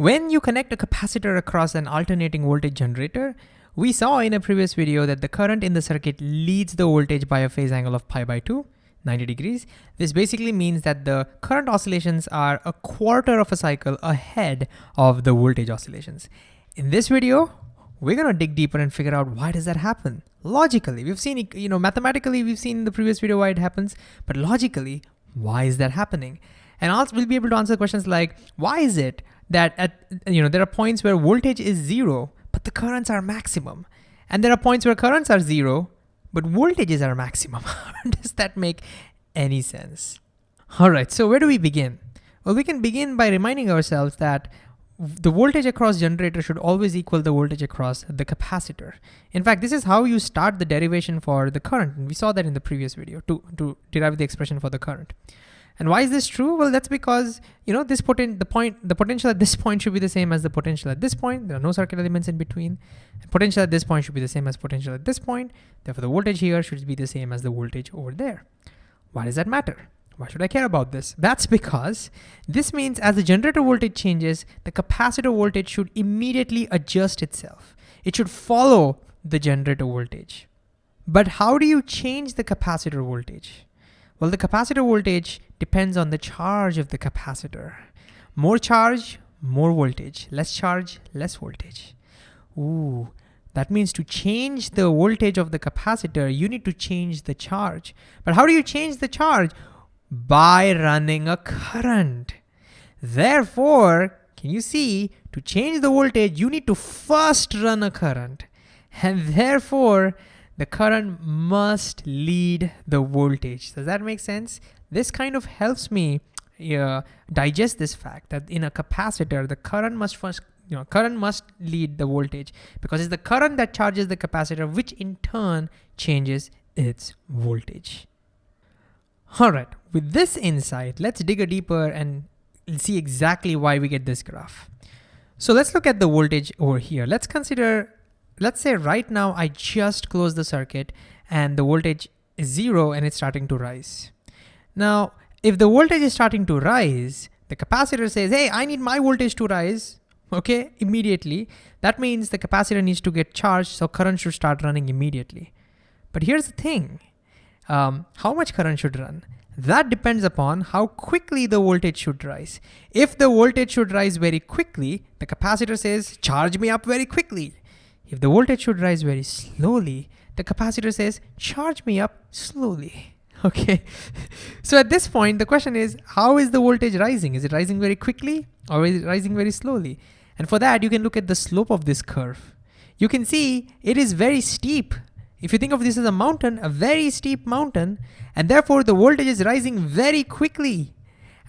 When you connect a capacitor across an alternating voltage generator, we saw in a previous video that the current in the circuit leads the voltage by a phase angle of pi by 2, 90 degrees. This basically means that the current oscillations are a quarter of a cycle ahead of the voltage oscillations. In this video, we're gonna dig deeper and figure out why does that happen? Logically, we've seen, you know, mathematically, we've seen in the previous video why it happens, but logically, why is that happening? And also we'll be able to answer questions like, why is it that at, you know, there are points where voltage is zero, but the currents are maximum. And there are points where currents are zero, but voltages are maximum. Does that make any sense? All right, so where do we begin? Well, we can begin by reminding ourselves that the voltage across generator should always equal the voltage across the capacitor. In fact, this is how you start the derivation for the current. And we saw that in the previous video to, to derive the expression for the current. And why is this true? Well, that's because, you know, this potent, the point, the potential at this point should be the same as the potential at this point. There are no circuit elements in between. And potential at this point should be the same as potential at this point. Therefore, the voltage here should be the same as the voltage over there. Why does that matter? Why should I care about this? That's because this means as the generator voltage changes, the capacitor voltage should immediately adjust itself. It should follow the generator voltage. But how do you change the capacitor voltage? Well, the capacitor voltage depends on the charge of the capacitor. More charge, more voltage. Less charge, less voltage. Ooh, that means to change the voltage of the capacitor, you need to change the charge. But how do you change the charge? By running a current. Therefore, can you see, to change the voltage, you need to first run a current. And therefore, the current must lead the voltage. Does that make sense? This kind of helps me uh, digest this fact that in a capacitor, the current must first, you know, current must lead the voltage because it's the current that charges the capacitor, which in turn changes its voltage. All right, with this insight, let's dig a deeper and see exactly why we get this graph. So let's look at the voltage over here. Let's consider let's say right now I just closed the circuit and the voltage is zero and it's starting to rise. Now, if the voltage is starting to rise, the capacitor says, hey, I need my voltage to rise, okay, immediately. That means the capacitor needs to get charged, so current should start running immediately. But here's the thing, um, how much current should run? That depends upon how quickly the voltage should rise. If the voltage should rise very quickly, the capacitor says, charge me up very quickly. If the voltage should rise very slowly, the capacitor says, charge me up slowly. Okay, so at this point, the question is, how is the voltage rising? Is it rising very quickly or is it rising very slowly? And for that, you can look at the slope of this curve. You can see it is very steep. If you think of this as a mountain, a very steep mountain, and therefore the voltage is rising very quickly.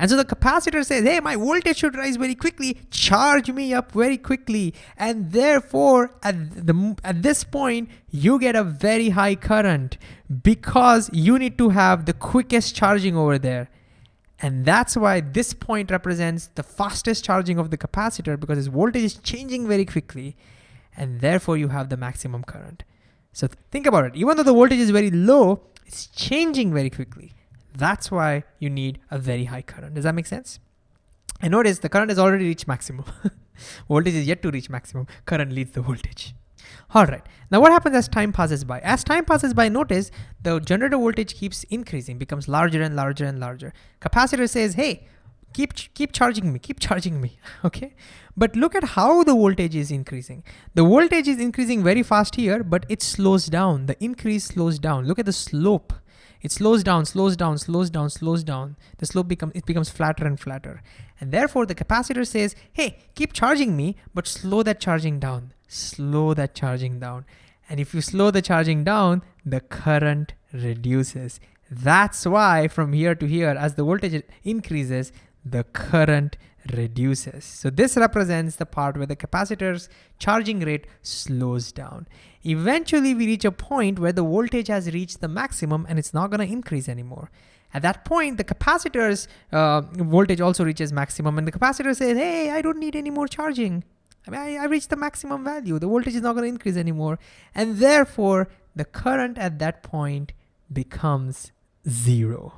And so the capacitor says, hey, my voltage should rise very quickly, charge me up very quickly. And therefore, at, the, at this point, you get a very high current because you need to have the quickest charging over there. And that's why this point represents the fastest charging of the capacitor because its voltage is changing very quickly. And therefore you have the maximum current. So think about it. Even though the voltage is very low, it's changing very quickly. That's why you need a very high current. Does that make sense? And notice the current has already reached maximum. voltage is yet to reach maximum. Current leads the voltage. All right, now what happens as time passes by? As time passes by, notice the generator voltage keeps increasing, becomes larger and larger and larger. Capacitor says, hey, keep, keep charging me, keep charging me, okay? But look at how the voltage is increasing. The voltage is increasing very fast here, but it slows down. The increase slows down. Look at the slope. It slows down, slows down, slows down, slows down. The slope becomes, it becomes flatter and flatter. And therefore the capacitor says, hey, keep charging me, but slow that charging down, slow that charging down. And if you slow the charging down, the current reduces. That's why from here to here, as the voltage increases, the current reduces. So this represents the part where the capacitor's charging rate slows down. Eventually we reach a point where the voltage has reached the maximum and it's not gonna increase anymore. At that point, the capacitor's uh, voltage also reaches maximum and the capacitor says, hey, I don't need any more charging. I mean, I, I reached the maximum value. The voltage is not gonna increase anymore. And therefore, the current at that point becomes zero.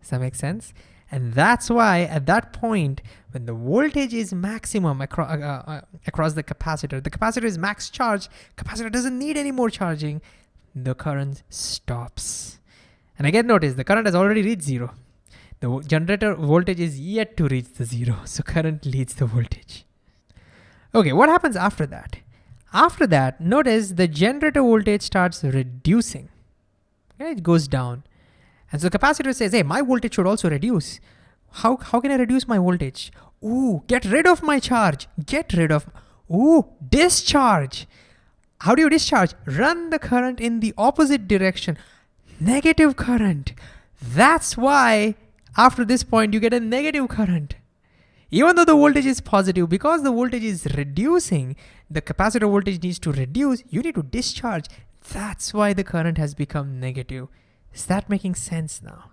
Does that make sense? And that's why at that point, when the voltage is maximum acro uh, uh, across the capacitor, the capacitor is max charge, capacitor doesn't need any more charging, the current stops. And again, notice the current has already reached zero. The generator voltage is yet to reach the zero, so current leads the voltage. Okay, what happens after that? After that, notice the generator voltage starts reducing. Okay, it goes down. And so the capacitor says, hey, my voltage should also reduce. How, how can I reduce my voltage? Ooh, get rid of my charge. Get rid of, ooh, discharge. How do you discharge? Run the current in the opposite direction. Negative current. That's why after this point you get a negative current. Even though the voltage is positive, because the voltage is reducing, the capacitor voltage needs to reduce, you need to discharge. That's why the current has become negative. Is that making sense now?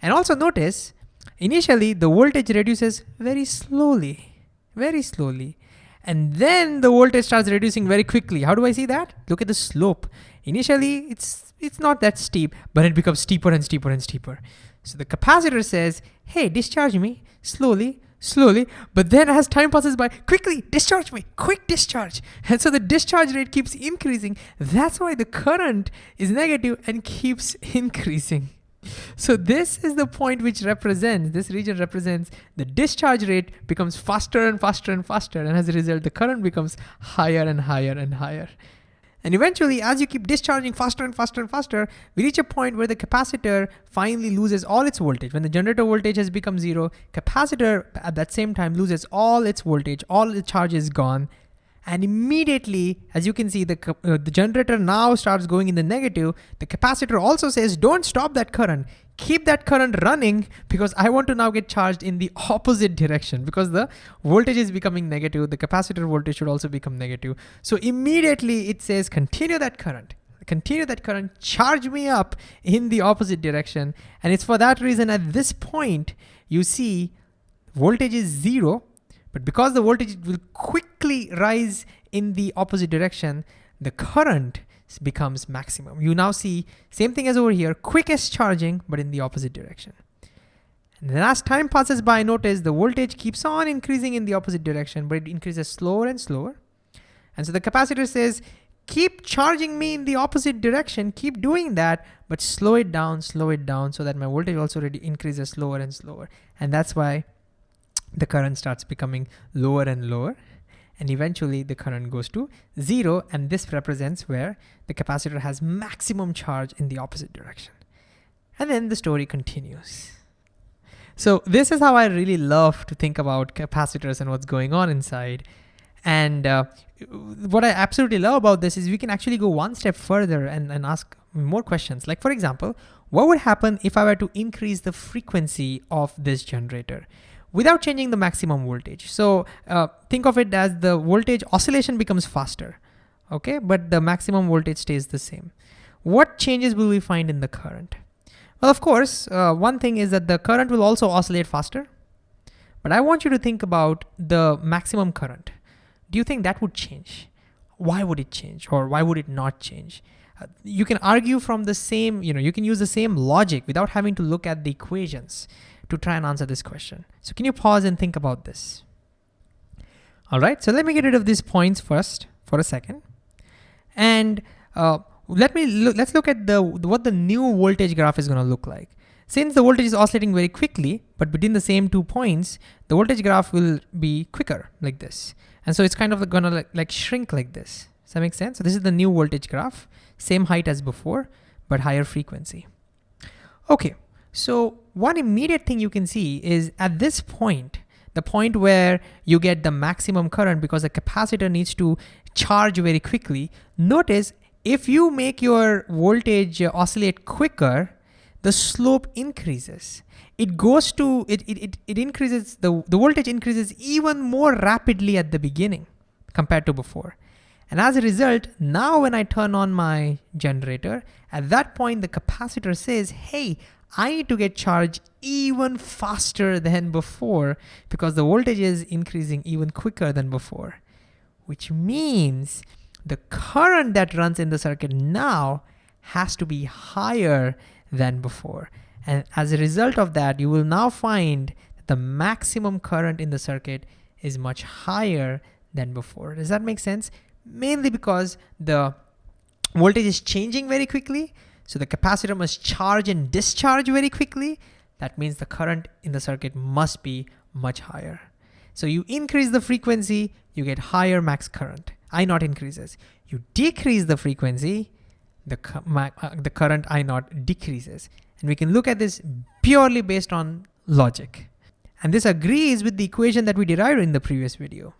And also notice, initially the voltage reduces very slowly, very slowly. And then the voltage starts reducing very quickly. How do I see that? Look at the slope. Initially, it's, it's not that steep, but it becomes steeper and steeper and steeper. So the capacitor says, hey, discharge me slowly, slowly, but then as time passes by, quickly discharge me, quick discharge. And so the discharge rate keeps increasing. That's why the current is negative and keeps increasing. So this is the point which represents, this region represents the discharge rate becomes faster and faster and faster. And as a result, the current becomes higher and higher and higher. And eventually, as you keep discharging faster and faster and faster, we reach a point where the capacitor finally loses all its voltage. When the generator voltage has become zero, capacitor at that same time loses all its voltage, all the charge is gone, and immediately, as you can see, the, uh, the generator now starts going in the negative. The capacitor also says, don't stop that current. Keep that current running because I want to now get charged in the opposite direction because the voltage is becoming negative. The capacitor voltage should also become negative. So immediately it says, continue that current continue that current, charge me up in the opposite direction. And it's for that reason at this point, you see voltage is zero, but because the voltage will quickly rise in the opposite direction, the current becomes maximum. You now see same thing as over here, quickest charging, but in the opposite direction. And then as time passes by, notice the voltage keeps on increasing in the opposite direction, but it increases slower and slower. And so the capacitor says, keep charging me in the opposite direction, keep doing that, but slow it down, slow it down so that my voltage also already increases slower and slower. And that's why the current starts becoming lower and lower and eventually the current goes to zero and this represents where the capacitor has maximum charge in the opposite direction. And then the story continues. So this is how I really love to think about capacitors and what's going on inside. And uh, what I absolutely love about this is we can actually go one step further and, and ask more questions. Like for example, what would happen if I were to increase the frequency of this generator? Without changing the maximum voltage. So uh, think of it as the voltage oscillation becomes faster, okay? But the maximum voltage stays the same. What changes will we find in the current? Well, of course, uh, one thing is that the current will also oscillate faster, but I want you to think about the maximum current. Do you think that would change? Why would it change or why would it not change? Uh, you can argue from the same, you know, you can use the same logic without having to look at the equations to try and answer this question. So can you pause and think about this? All right, so let me get rid of these points first for a second. And uh, let me look, let's look at the what the new voltage graph is gonna look like. Since the voltage is oscillating very quickly, but between the same two points, the voltage graph will be quicker like this. And so it's kind of gonna like, like shrink like this. Does that make sense? So this is the new voltage graph, same height as before, but higher frequency. Okay, so one immediate thing you can see is at this point, the point where you get the maximum current because the capacitor needs to charge very quickly. Notice if you make your voltage oscillate quicker, the slope increases. It goes to, it, it, it, it increases, the, the voltage increases even more rapidly at the beginning compared to before. And as a result, now when I turn on my generator, at that point the capacitor says, hey, I need to get charged even faster than before because the voltage is increasing even quicker than before, which means the current that runs in the circuit now has to be higher than before. And as a result of that, you will now find that the maximum current in the circuit is much higher than before. Does that make sense? Mainly because the voltage is changing very quickly. So the capacitor must charge and discharge very quickly. That means the current in the circuit must be much higher. So you increase the frequency, you get higher max current. I naught increases. You decrease the frequency, the, uh, the current I naught decreases. And we can look at this purely based on logic. And this agrees with the equation that we derived in the previous video.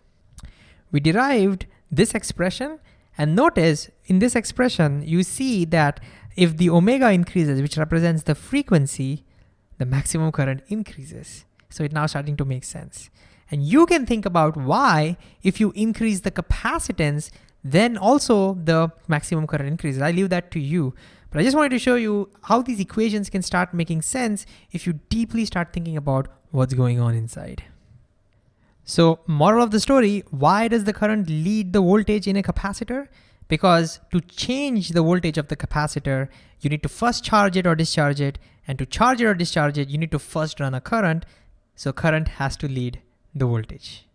We derived this expression and notice in this expression, you see that if the omega increases, which represents the frequency, the maximum current increases. So it's now starting to make sense. And you can think about why, if you increase the capacitance, then also the maximum current increases. I leave that to you. But I just wanted to show you how these equations can start making sense if you deeply start thinking about what's going on inside. So moral of the story, why does the current lead the voltage in a capacitor? Because to change the voltage of the capacitor, you need to first charge it or discharge it. And to charge it or discharge it, you need to first run a current. So current has to lead the voltage.